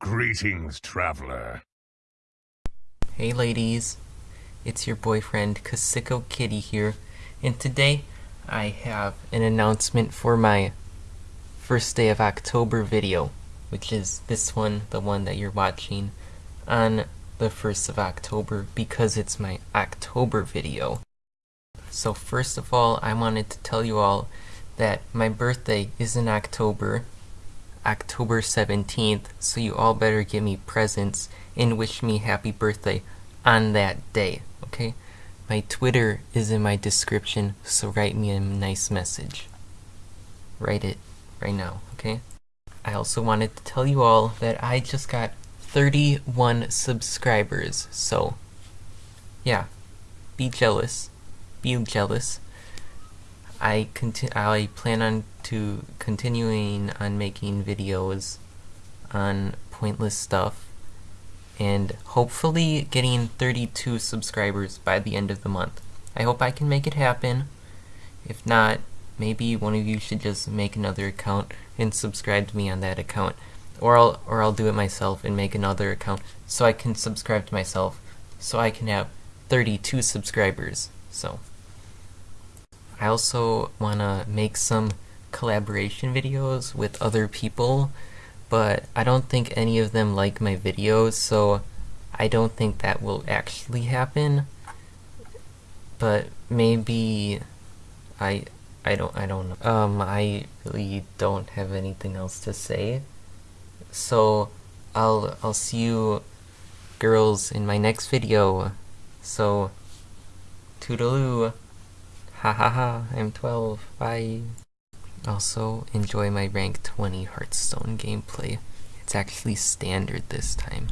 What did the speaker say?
Greetings, traveler. Hey ladies, it's your boyfriend Kasiko Kitty here, and today I have an announcement for my first day of October video, which is this one, the one that you're watching, on the 1st of October because it's my October video. So first of all, I wanted to tell you all that my birthday is in October, October 17th, so you all better give me presents and wish me happy birthday on that day, okay? My Twitter is in my description, so write me a nice message. Write it right now, okay? I also wanted to tell you all that I just got 31 subscribers, so yeah, be jealous. Be jealous. I conti I plan on to continuing on making videos on pointless stuff and hopefully getting 32 subscribers by the end of the month. I hope I can make it happen. If not, maybe one of you should just make another account and subscribe to me on that account. Or I'll, or I'll do it myself and make another account so I can subscribe to myself so I can have 32 subscribers. So I also want to make some collaboration videos with other people, but I don't think any of them like my videos, so I don't think that will actually happen. But maybe I I don't I don't know. Um I really don't have anything else to say. So I'll I'll see you girls in my next video. So toodaloo. Ha ha ha, I'm 12, bye. Also, enjoy my rank 20 Hearthstone gameplay. It's actually standard this time.